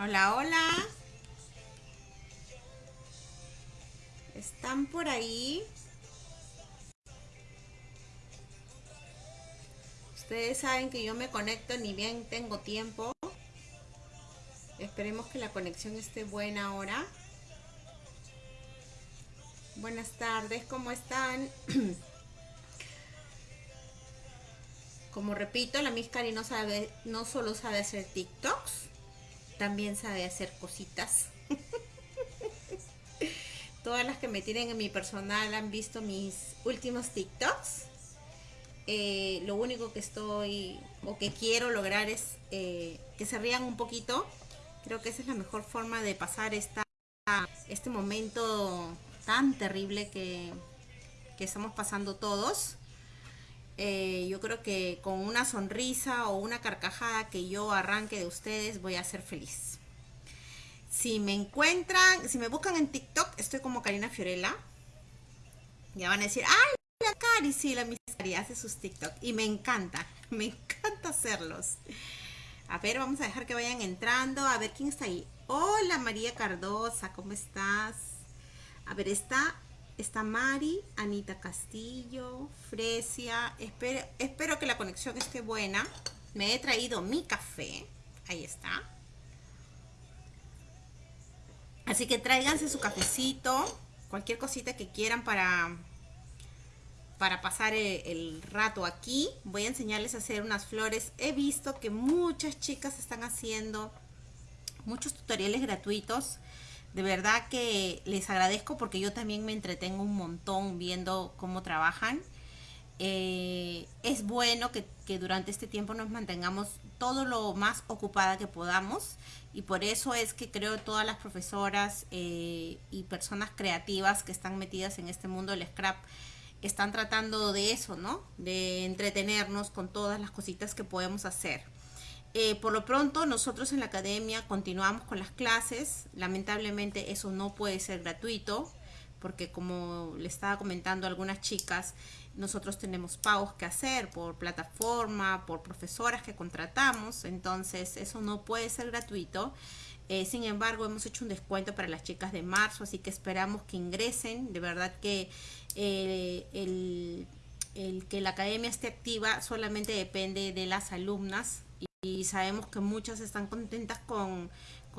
Hola, hola. ¿Están por ahí? Ustedes saben que yo me conecto ni bien tengo tiempo. Esperemos que la conexión esté buena ahora. Buenas tardes, ¿cómo están? Como repito, la Miss Cari no sabe, no solo sabe hacer TikToks, también sabe hacer cositas. Todas las que me tienen en mi personal han visto mis últimos TikToks. Eh, lo único que estoy o que quiero lograr es eh, que se rían un poquito. Creo que esa es la mejor forma de pasar esta, este momento tan terrible que, que estamos pasando todos. Eh, yo creo que con una sonrisa o una carcajada que yo arranque de ustedes voy a ser feliz. Si me encuentran, si me buscan en TikTok, estoy como Karina Fiorella. Ya van a decir, ¡ay, la Cari! Sí, la Cari hace sus TikTok. Y me encanta, me encanta hacerlos. A ver, vamos a dejar que vayan entrando. A ver quién está ahí. Hola María Cardosa, ¿cómo estás? A ver, está está Mari, Anita Castillo, Fresia. Espero, que la conexión esté buena. Me he traído mi café. Ahí está. Así que tráiganse su cafecito, cualquier cosita que quieran para, para pasar el, el, rato aquí. Voy a enseñarles a hacer unas flores. He visto que muchas chicas están haciendo muchos tutoriales gratuitos de verdad que les agradezco porque yo también me entretengo un montón viendo cómo trabajan. Eh, es bueno que, durante este tiempo nos mantengamos todo lo más ocupada que podamos y por eso es que creo todas las profesoras eh, y personas creativas que están metidas en este mundo del scrap están tratando de eso, ¿no? De entretenernos con todas las cositas que podemos hacer. Eh, por lo pronto, nosotros en la academia continuamos con las clases. Lamentablemente eso no puede ser gratuito, porque como le estaba comentando algunas chicas, nosotros tenemos pagos que hacer por plataforma, por profesoras que contratamos, entonces eso no puede ser gratuito. Eh, sin embargo, hemos hecho un descuento para las chicas de marzo, así que esperamos que ingresen. De verdad que eh, el que la academia esté activa solamente depende de las alumnas y sabemos que muchas están contentas con,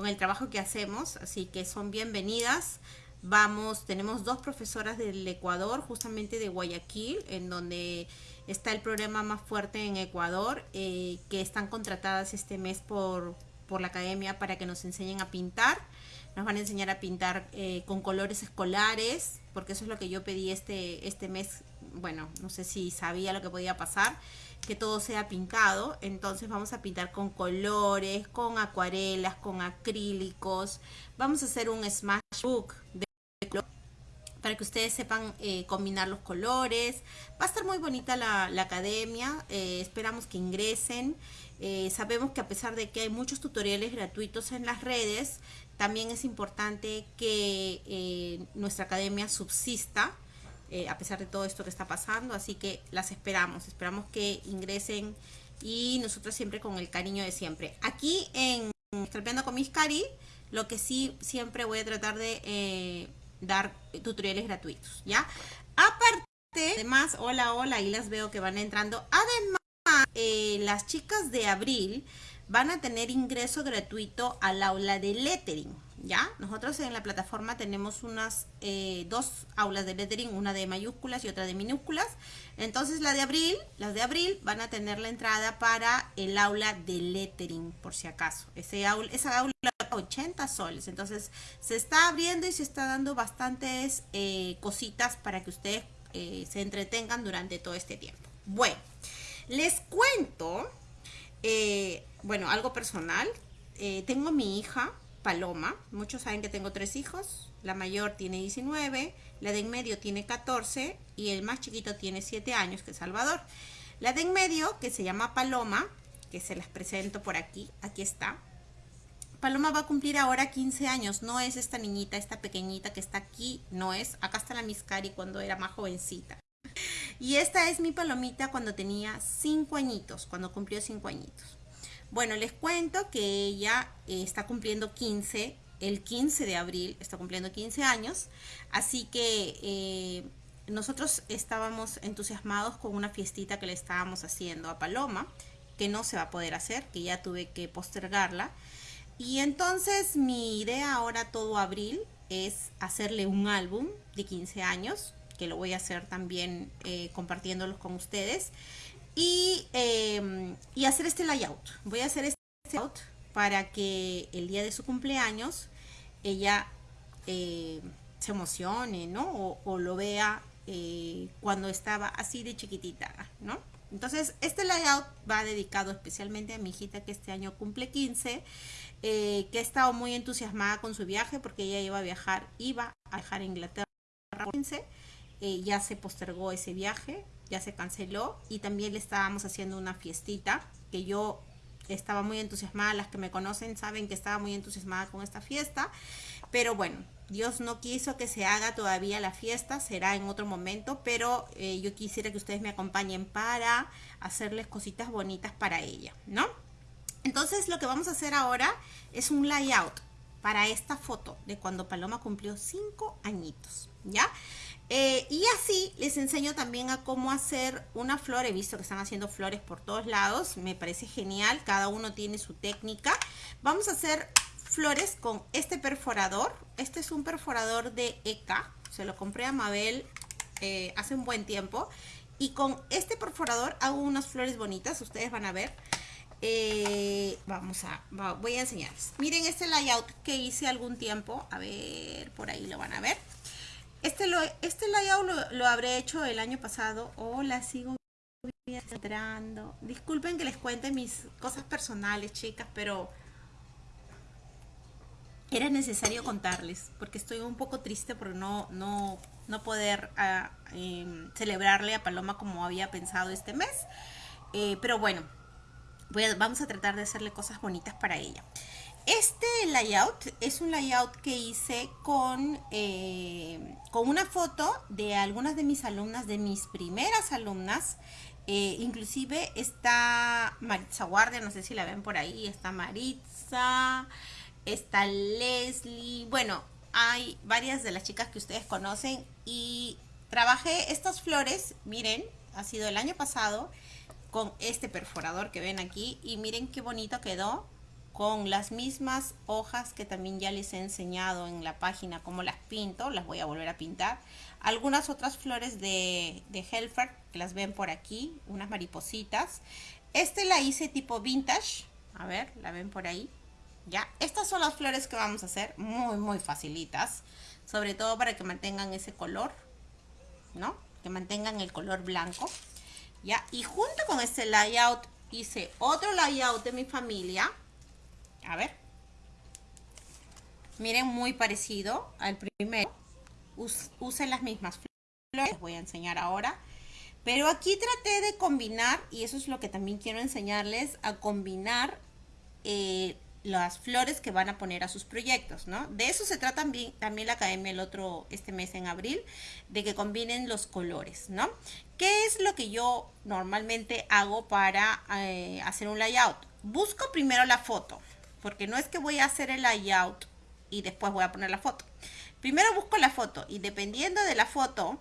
el trabajo que hacemos, así que son bienvenidas. Vamos, tenemos dos profesoras del Ecuador, justamente de Guayaquil, en donde está el programa más fuerte en Ecuador, eh, que están contratadas este mes por, por la academia para que nos enseñen a pintar. Nos van a enseñar a pintar eh, con colores escolares, porque eso es lo que yo pedí este, este mes. Bueno, no sé si sabía lo que podía pasar que todo sea pintado. Entonces vamos a pintar con colores, con acuarelas, con acrílicos. Vamos a hacer un smash book de para que ustedes sepan eh, combinar los colores. Va a estar muy bonita la, academia, eh, esperamos que ingresen. Eh, sabemos que a pesar de que hay muchos tutoriales gratuitos en las redes, también es importante que nuestra academia subsista eh, a pesar de todo esto que está pasando. Así que las esperamos, esperamos que ingresen y nosotros siempre con el cariño de siempre. Aquí en Estropeando con mis cari, lo que sí siempre voy a tratar de eh, dar tutoriales gratuitos, ¿ya? Aparte, además, hola, hola, ahí las veo que van entrando. Además, eh, las chicas de abril van a tener ingreso gratuito al aula de lettering. ¿Ya? Nosotros en la plataforma tenemos unas eh, dos aulas de lettering, una de mayúsculas y otra de minúsculas. Entonces la de abril, las de abril van a tener la entrada para el aula de lettering, por si acaso. Ese aula, esa aula 80 soles. Entonces se está abriendo y se está dando bastantes eh, cositas para que ustedes eh, se entretengan durante todo este tiempo. Bueno, les cuento, bueno, algo personal. tengo mi hija, Paloma. Muchos saben que tengo tres hijos. La mayor tiene 19, la de en medio tiene 14 y el más chiquito tiene 7 años, que es Salvador. La de en medio, que se llama Paloma, que se las presento por aquí, aquí está. Paloma va a cumplir ahora 15 años, no es esta niñita, esta pequeñita que está aquí, no es. Acá está la Miscari cuando era más jovencita. Y esta es mi palomita cuando tenía 5 añitos, cuando cumplió 5 añitos. Bueno, les cuento que ella eh, está cumpliendo 15, el 15 de abril, está cumpliendo 15 años, así que eh, nosotros estábamos entusiasmados con una fiestita que le estábamos haciendo a Paloma, que no se va a poder hacer, que ya tuve que postergarla. Y entonces mi idea ahora todo abril es hacerle un álbum de 15 años, que lo voy a hacer también eh, compartiéndolos con ustedes. Y, em, y, hacer este layout. Voy a hacer este layout para que el día de su cumpleaños ella eh, se emocione, ¿no? O, lo vea eh, cuando estaba así de chiquitita, ¿no? Entonces, este layout va dedicado especialmente a mi hijita que este año cumple 15, eh, que ha estado muy entusiasmada con su viaje porque ella iba a viajar, iba a viajar a Inglaterra 15, eh, ya se postergó ese viaje, ya se canceló y también le estábamos haciendo una fiestita que yo estaba muy entusiasmada, las que me conocen saben que estaba muy entusiasmada con esta fiesta, pero bueno, Dios no quiso que se haga todavía la fiesta, será en otro momento, pero eh, yo quisiera que ustedes me acompañen para hacerles cositas bonitas para ella, ¿no? Entonces lo que vamos a hacer ahora es un layout para esta foto de cuando Paloma cumplió cinco añitos, ¿ya? Eh, y así les enseño también a cómo hacer una flor. He visto que están haciendo flores por todos lados. Me parece genial. Cada uno tiene su técnica. Vamos a hacer flores con este perforador. Este es un perforador de ECA. Se lo compré a Mabel eh, hace un buen tiempo. Y con este perforador hago unas flores bonitas. Ustedes van a ver. Eh, vamos a, voy a enseñarles. Miren este layout que hice algún tiempo. A ver, por ahí lo van a ver. Este, lo, este layout lo, habré hecho el año pasado. Hola, sigo entrando. Disculpen que les cuente mis cosas personales, chicas, pero era necesario contarles, porque estoy un poco triste por no, no, no poder ah, em, celebrarle a Paloma como había pensado este mes. Eh, pero bueno, vamos a tratar de hacerle cosas bonitas para ella. Este layout es un layout que hice con, eh, con una foto de algunas de mis alumnas, de mis primeras alumnas. Eh, inclusive está Maritza Guardia, no sé si la ven por ahí, está Maritza está Leslie, bueno, hay varias de las chicas que ustedes conocen y trabajé estas flores, miren, ha sido el año pasado con este perforador que ven aquí y miren qué bonito quedó con las mismas hojas que también ya les he enseñado en la página cómo las pinto, las voy a volver a pintar. Algunas otras flores de, de Helfer que las ven por aquí, unas maripositas. Este la hice tipo vintage, a ver, la ven por ahí. ¿ya? Estas son las flores que vamos a hacer, muy, muy facilitas, sobre todo para que mantengan ese color, ¿no? Que mantengan el color blanco, ¿ya? Y junto con este layout hice otro layout de mi familia, a ver, miren, muy parecido al primero, use las mismas flores, les voy a enseñar ahora, pero aquí traté de combinar, y eso es lo que también quiero enseñarles, a combinar eh, las flores que van a poner a sus proyectos, ¿no? De eso se trata también, también la academia el otro, este mes en abril, de que combinen los colores, ¿no? ¿Qué es lo que yo normalmente hago para eh, hacer un layout? Busco primero la foto, porque no es que voy a hacer el layout y después voy a poner la foto. Primero busco la foto y dependiendo de la foto,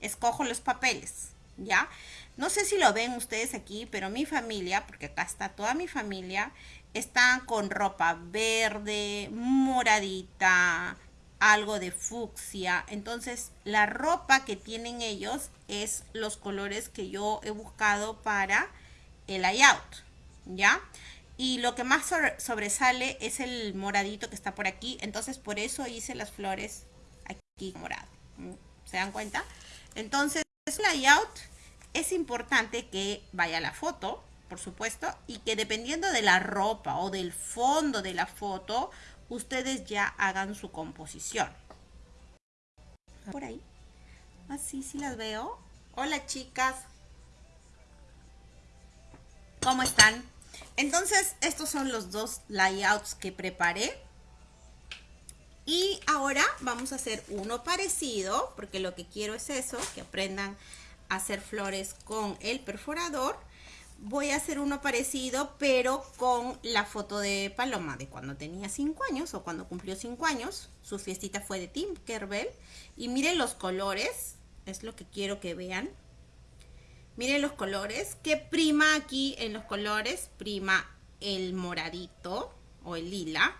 escojo los papeles, ¿ya? No sé si lo ven ustedes aquí, pero mi familia, porque acá está toda mi familia, están con ropa verde, moradita, algo de fucsia. Entonces, la ropa que tienen ellos es los colores que yo he buscado para el layout, ¿ya? Y lo que más sobresale es el moradito que está por aquí. Entonces, por eso hice las flores aquí morado. ¿Se dan cuenta? Entonces, layout es importante que vaya la foto, por supuesto, y que dependiendo de la ropa o del fondo de la foto, ustedes ya hagan su composición. Por ahí. Así, sí las veo. Hola chicas. ¿Cómo están? Entonces, estos son los dos layouts que preparé. Y ahora vamos a hacer uno parecido, porque lo que quiero es eso, que aprendan a hacer flores con el perforador voy a hacer uno parecido, pero con la foto de Paloma, de cuando tenía 5 años o cuando cumplió 5 años. Su fiestita fue de Tim Kerbel. Y miren los colores, es lo que quiero que vean. Miren los colores, que prima aquí en los colores, prima el moradito o el lila,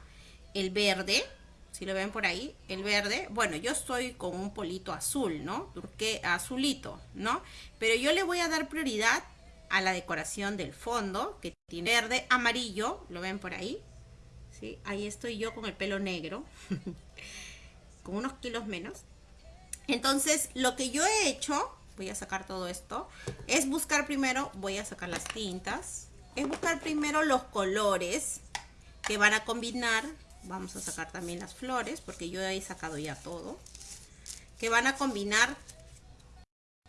el verde, si lo ven por ahí, el verde, bueno, yo estoy con un polito azul, ¿no? Porque azulito, ¿no? Pero yo le voy a dar prioridad a la decoración del fondo, que tiene verde, amarillo, ¿lo ven por ahí? ¿Sí? Ahí estoy yo con el pelo negro, con unos kilos menos. Entonces, lo que yo he hecho, voy a sacar todo esto, es buscar primero, voy a sacar las tintas, es buscar primero los colores que van a combinar, vamos a sacar también las flores, porque yo he sacado ya todo, que van a combinar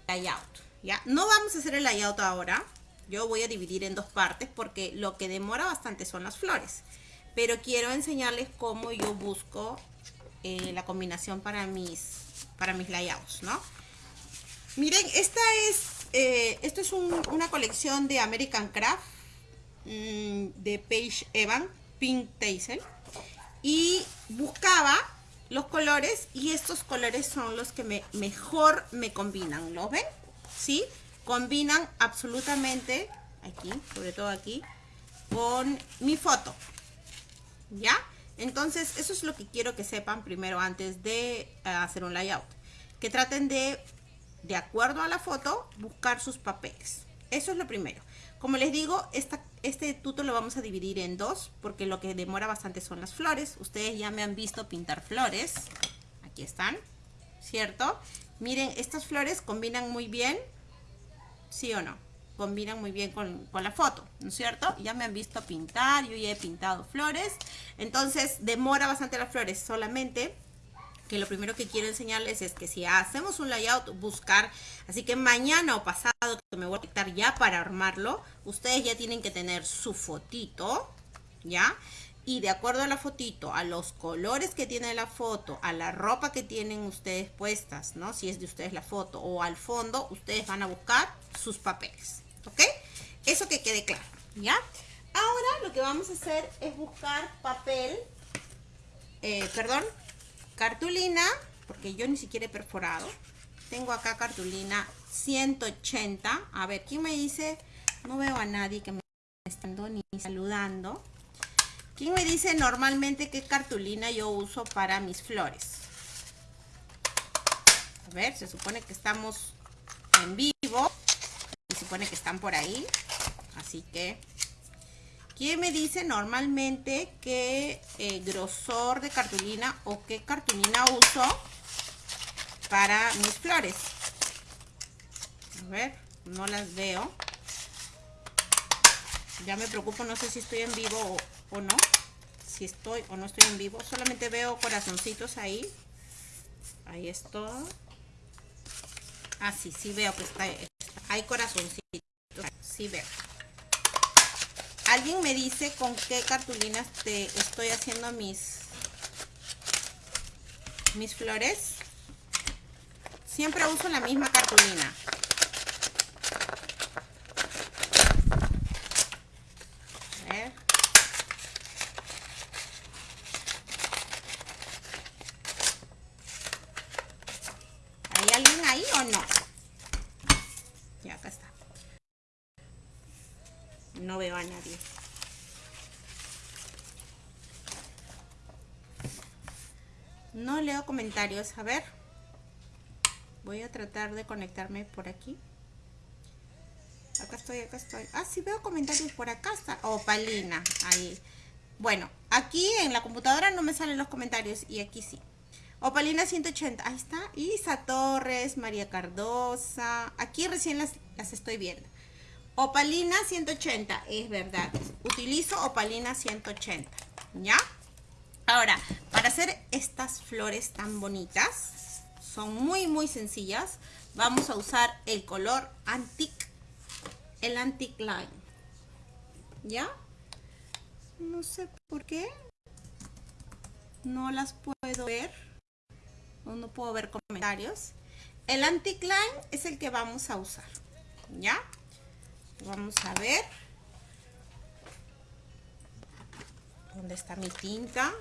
layout. ¿ya? No vamos a hacer el layout ahora. Yo voy a dividir en dos partes porque lo que demora bastante son las flores. Pero quiero enseñarles cómo yo busco eh, la combinación para mis, para mis layouts, ¿no? Miren, esta es, eh, esto es una colección de American Craft mm, de Paige Evan, Pink Tassel. Y buscaba los colores y estos colores son los que me, mejor me combinan, ¿lo ven? ¿sí? Combinan absolutamente, aquí, sobre todo aquí, con mi foto, ¿ya? Entonces, eso es lo que quiero que sepan primero antes de eh, hacer un layout. Que traten de, de acuerdo a la foto, buscar sus papeles. Eso es lo primero. Como les digo, esta, este tuto lo vamos a dividir en dos, porque lo que demora bastante son las flores. Ustedes ya me han visto pintar flores. Aquí están, ¿cierto? Miren, estas flores combinan muy bien, ¿sí o no? Combinan muy bien con, la foto, ¿no es cierto? Ya me han visto pintar, yo ya he pintado flores. Entonces, demora bastante las flores, solamente que lo primero que quiero enseñarles es que si hacemos un layout, buscar, así que mañana o pasado que me voy a quitar ya para armarlo, ustedes ya tienen que tener su fotito, ¿ya? y de acuerdo a la fotito, a los colores que tiene la foto, a la ropa que tienen ustedes puestas, ¿no? Si es de ustedes la foto o al fondo, ustedes van a buscar sus papeles, ¿ok? Eso que quede claro, ¿ya? Ahora lo que vamos a hacer es buscar papel, eh, perdón, cartulina, porque yo ni siquiera he perforado. Tengo acá cartulina 180. A ver, ¿quién me dice? No veo a nadie que me esté ni saludando. ¿Quién me dice normalmente qué cartulina yo uso para mis flores? A ver, se supone que estamos en vivo. Se supone que están por ahí. Así que... ¿Quién me dice normalmente qué eh, grosor de cartulina o qué cartulina uso para mis flores? A ver, no las veo. Ya me preocupo, no sé si estoy en vivo o, o no. Si estoy o no estoy en vivo. Solamente veo corazoncitos ahí. Ahí está. Ah, sí, sí veo que está, hay corazoncitos. Sí veo. ¿Alguien me dice con qué cartulinas te estoy haciendo mis, mis flores? Siempre uso la misma cartulina. no veo a nadie. No leo comentarios. A ver. Voy a tratar de conectarme por aquí. Acá estoy, acá estoy. Ah, sí veo comentarios por acá. Está. Opalina. Ahí. Bueno, aquí en la computadora no me salen los comentarios y aquí sí. Opalina 180. Ahí está. Isa Torres, María Cardosa. Aquí recién las, las estoy viendo. Opalina 180, es verdad. Utilizo opalina 180, ¿ya? Ahora, para hacer estas flores tan bonitas, son muy, muy sencillas. Vamos a usar el color Antique, el Antique Line, ¿ya? No sé por qué. No las puedo ver. No, no puedo ver comentarios. El Antique Line es el que vamos a usar, ¿ya? Vamos a ver. ¿Dónde está mi tinta?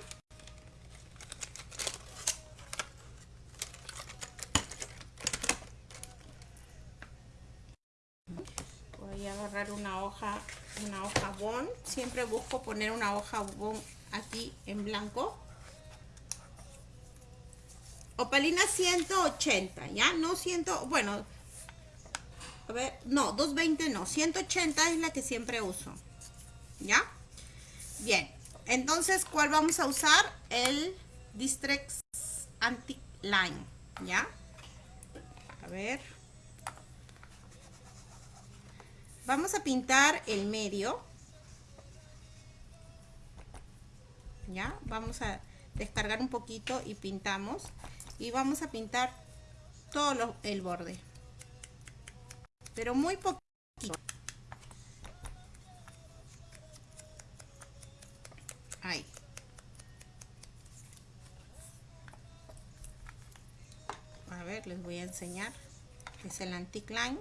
Voy a agarrar una hoja, una hoja bond. Siempre busco poner una hoja bond aquí en blanco. Opalina 180, ¿ya? No 100, bueno, a ver, no, 220 no, 180 es la que siempre uso, ¿ya? Bien, entonces, ¿cuál vamos a usar? El Distrex Antique Line, ¿ya? A ver. Vamos a pintar el medio. ¿Ya? Vamos a descargar un poquito y pintamos. Y vamos a pintar todo el borde. Pero muy poquito. Ahí. A ver, les voy a enseñar. Es el Antique Line.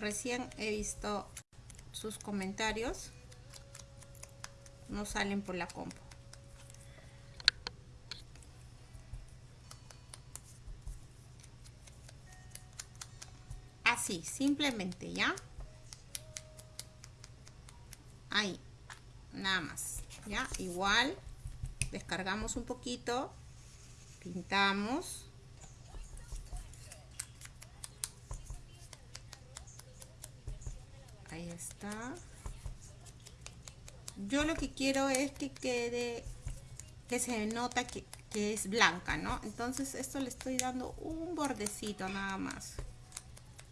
recién he visto sus comentarios. No salen por la compu. Simplemente, ¿ya? ahí nada más ya igual descargamos un poquito pintamos. Ahí está. Yo lo que quiero es que quede que se nota que, que es blanca no entonces esto le estoy dando un bordecito nada más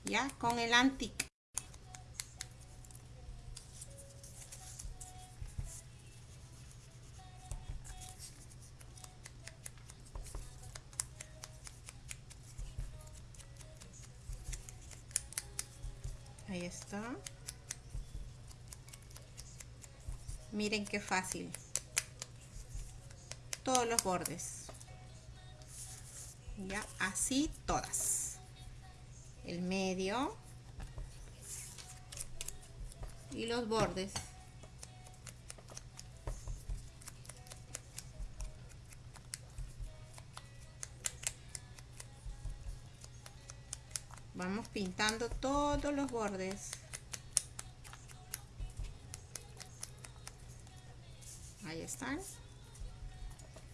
ya con el antique ahí está. Miren qué fácil. Todos los bordes. Ya así todas el medio y los bordes. Vamos pintando todos los bordes. Ahí están.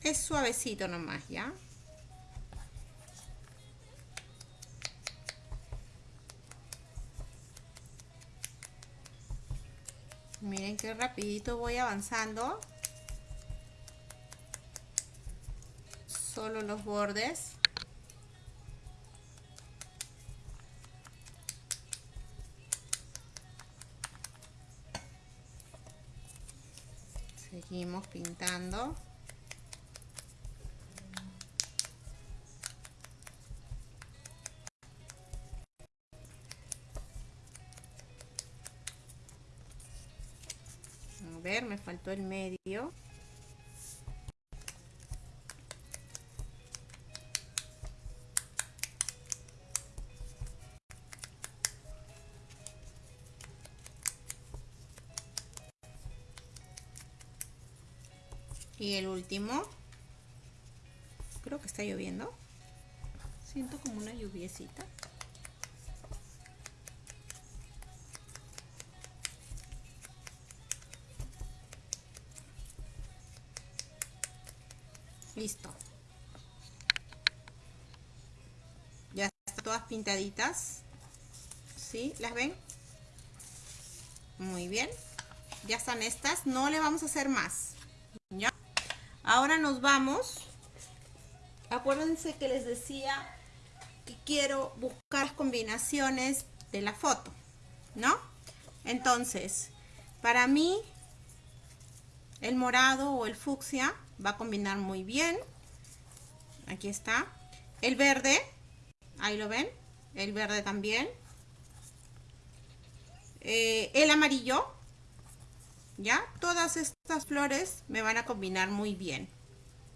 Es suavecito nomás ya miren qué rapidito voy avanzando. Solo los bordes. Seguimos pintando ver me faltó el medio. Y el último. Creo que está lloviendo. Siento como una lluviecita listo ya están todas pintaditas ¿sí? ¿las ven? muy bien ya están estas no le vamos a hacer más ¿ya? Ahora nos vamos. Acuérdense que les decía que quiero buscar combinaciones de la foto, ¿no? Entonces, para mí, el morado o el fucsia va a combinar muy bien. Aquí está. El verde, ahí lo ven. El verde también. Eh, el amarillo, ¿ya? Todas estas flores me van a combinar muy bien.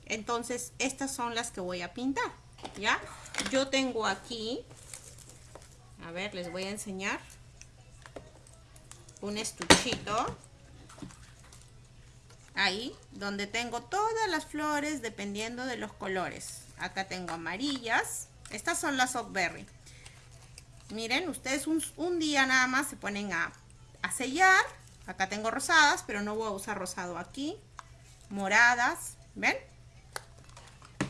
Entonces, estas son las que voy a pintar, ¿ya? Yo tengo aquí A ver, les voy a enseñar un estuchito. Ahí, donde tengo todas las flores dependiendo de los colores. Acá tengo amarillas. Estas son las Oakberry. Miren, ustedes un, día nada más se ponen a, sellar. Acá tengo rosadas, pero no voy a usar rosado aquí. Moradas, ¿ven?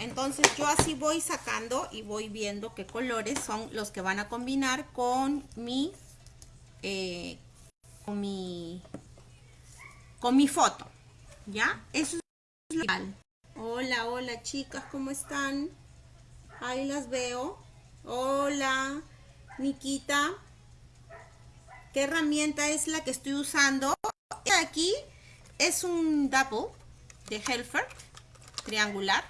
Entonces yo así voy sacando y voy viendo qué colores son los que van a combinar con mi, eh, con mi, con mi foto. ¿Ya? Eso es legal. Hola, hola chicas, ¿cómo están? Ahí las veo. Hola, Nikita. ¿Qué herramienta es la que estoy usando? Aquí es un double de Helfer, triangular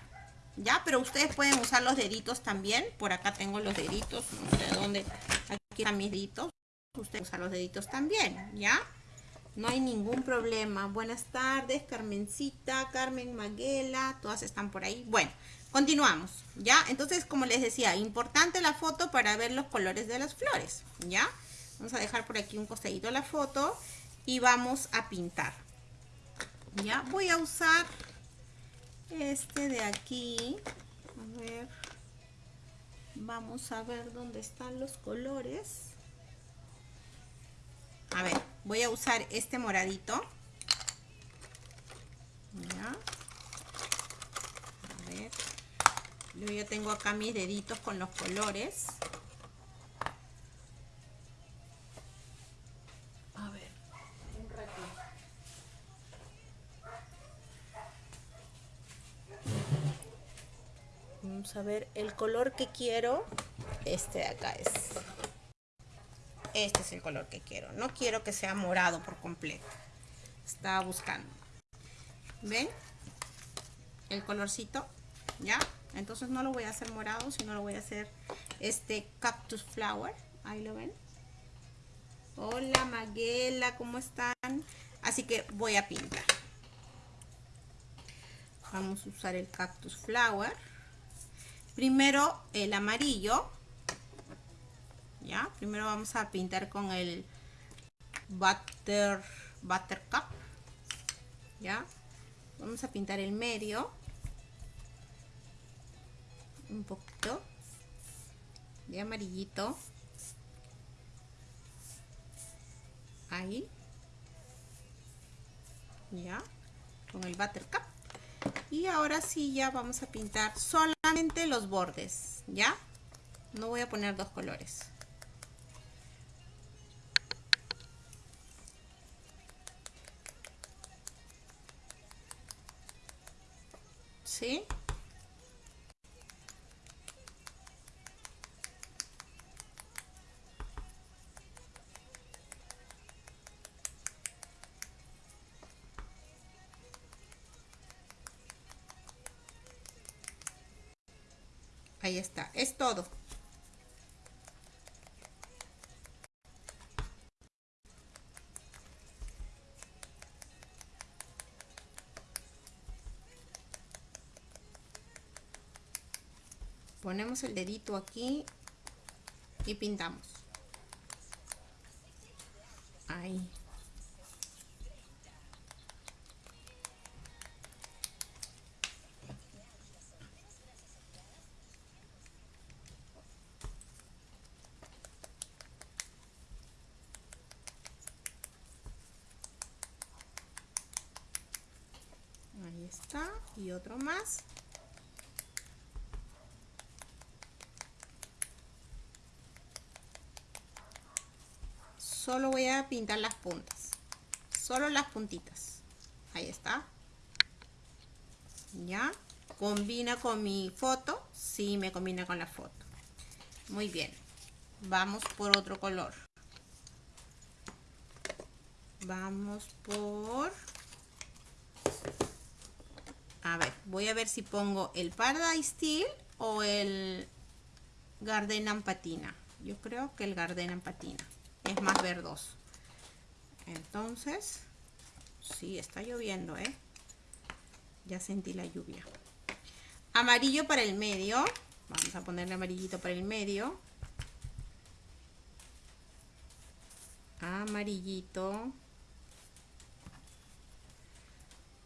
¿ya? Pero ustedes pueden usar los deditos también. Por acá tengo los deditos, no sé dónde. Aquí están mis deditos. Ustedes usan los deditos también, ¿ya? No hay ningún problema. Buenas tardes, Carmencita, Carmen Maguela, todas están por ahí. Bueno, continuamos, ¿ya? Entonces, como les decía, importante la foto para ver los colores de las flores, ¿ya? Vamos a dejar por aquí un costadito la foto y vamos a pintar. ¿Ya? Voy a usar este de aquí a ver vamos a ver dónde están los colores a ver voy a usar este moradito. A ver. Yo ya tengo acá mis deditos con los colores. A ver el color que quiero este de acá es este es el color que quiero. No quiero que sea morado por completo. Estaba buscando. Ven el colorcito ya entonces no lo voy a hacer morado sino lo voy a hacer este cactus flower. Ahí lo ven. Hola Maguela cómo están así que voy a pintar. Vamos a usar el cactus flower. Primero el amarillo primero vamos a pintar con el butter buttercup ya vamos a pintar el medio. Un poquito de amarillito. Ahí. Ya con el buttercup. Y ahora sí ya vamos a pintar solamente los bordes ya no voy a poner dos colores ¿sí? Ahí está, es todo. Ponemos el dedito aquí y pintamos. Ahí. está y otro más solo voy pintar las puntas. Solo las puntitas. Ahí está. Ya. Combina con mi foto. Sí me combina con la foto. Muy bien. Vamos por otro color. Vamos por a ver, voy a ver si pongo el Paradise Steel o el Garden Patina. Yo creo que el Garden Patina es más verdoso. Entonces, sí, está lloviendo, ¿eh? Ya sentí la lluvia. Amarillo para el medio. Vamos a ponerle amarillito para el medio. amarillito.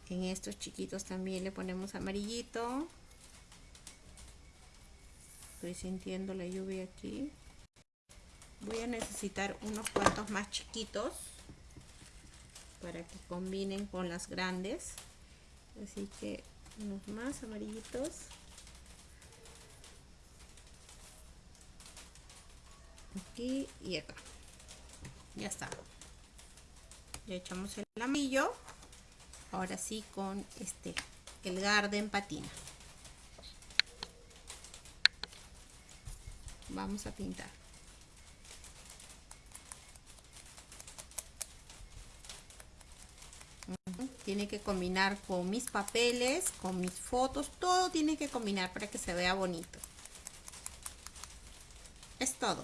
En estos chiquitos también le ponemos amarillito. Estoy sintiendo la lluvia aquí. Voy a necesitar unos cuantos más chiquitos para que combinen con las grandes. Así que unos más amarillitos. Aquí y acá. Ya está. Ya echamos el amarillo. Ahora sí con este, el garden patina. Vamos a pintar. Tiene que combinar con mis papeles, con mis fotos, todo tiene que combinar para que se vea bonito. Es todo.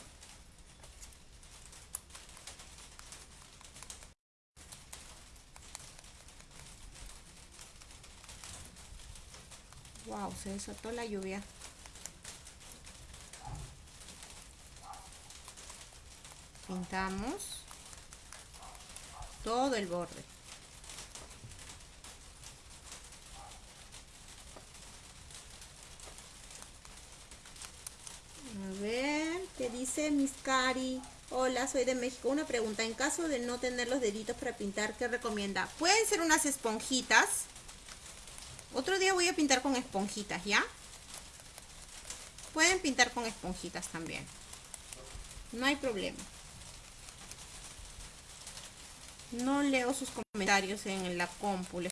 Wow, se desató la lluvia. Pintamos todo el borde. A ver, ¿qué dice Miss Cari? Hola, soy de México. Una pregunta, en caso de no tener los deditos para pintar, ¿qué recomienda? Pueden ser unas esponjitas otro día voy a pintar con esponjitas, ¿ya? Pueden pintar con esponjitas también. No hay problema. No leo sus comentarios en la compu.